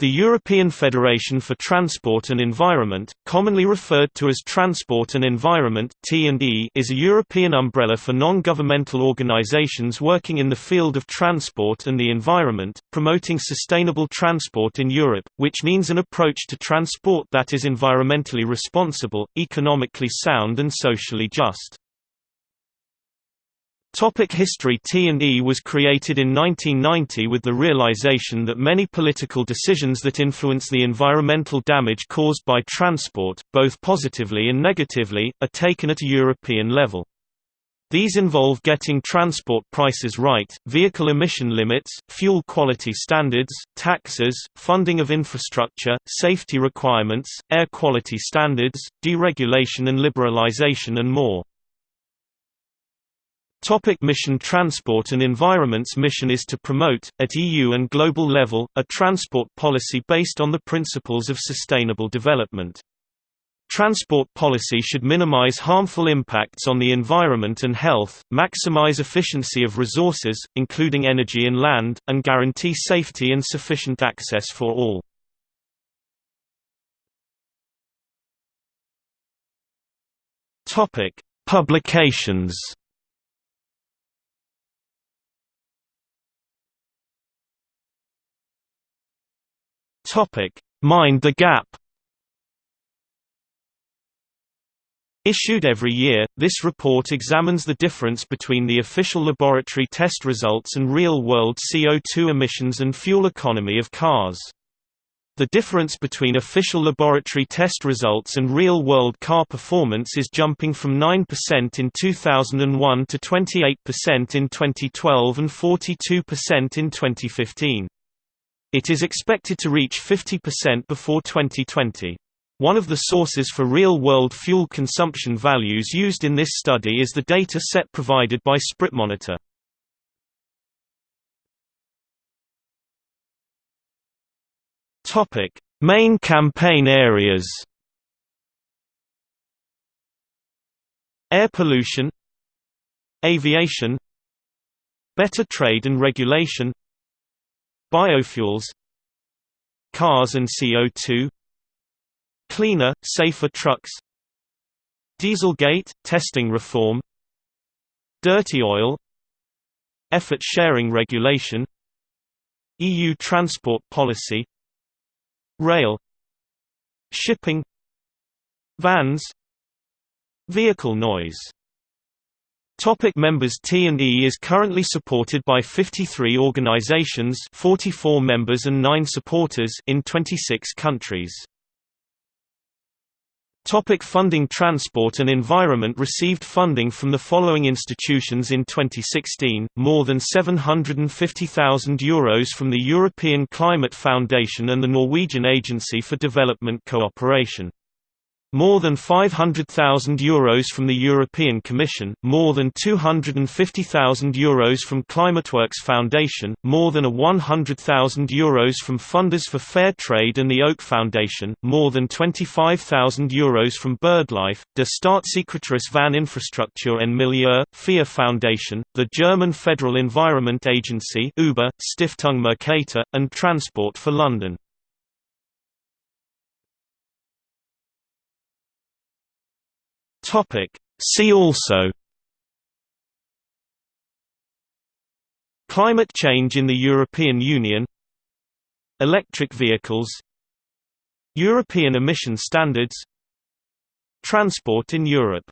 The European Federation for Transport and Environment, commonly referred to as Transport and Environment (T&E), is a European umbrella for non-governmental organizations working in the field of transport and the environment, promoting sustainable transport in Europe, which means an approach to transport that is environmentally responsible, economically sound and socially just. Topic history T&E was created in 1990 with the realization that many political decisions that influence the environmental damage caused by transport, both positively and negatively, are taken at a European level. These involve getting transport prices right, vehicle emission limits, fuel quality standards, taxes, funding of infrastructure, safety requirements, air quality standards, deregulation and liberalization and more. Topic mission Transport and Environment's mission is to promote, at EU and global level, a transport policy based on the principles of sustainable development. Transport policy should minimize harmful impacts on the environment and health, maximize efficiency of resources, including energy and land, and guarantee safety and sufficient access for all. Publications Topic: Mind the Gap. Issued every year, this report examines the difference between the official laboratory test results and real-world CO2 emissions and fuel economy of cars. The difference between official laboratory test results and real-world car performance is jumping from 9% in 2001 to 28% in 2012 and 42% in 2015. It is expected to reach 50% before 2020. One of the sources for real-world fuel consumption values used in this study is the data set provided by SpritMonitor. Topic: Main campaign areas. Air pollution, aviation, better trade and regulation, Biofuels Cars and CO2 Cleaner, safer trucks Dieselgate – testing reform Dirty oil Effort sharing regulation EU transport policy Rail Shipping Vans Vehicle noise Topic members T&E is currently supported by 53 organizations 44 members and 9 supporters in 26 countries. Topic funding Transport and Environment received funding from the following institutions in 2016, more than €750,000 Euros from the European Climate Foundation and the Norwegian Agency for Development Cooperation. More than €500,000 Euros from the European Commission, more than €250,000 Euros from ClimateWorks Foundation, more than a €100,000 Euros from Funders for Fair Trade and the Oak Foundation, more than €25,000 Euros from BirdLife, Der Staatssekretariat van Infrastruktur en Milieu, FIA Foundation, the German Federal Environment Agency Uber, Stiftung Mercator, and Transport for London. Topic. See also Climate change in the European Union Electric vehicles European emission standards Transport in Europe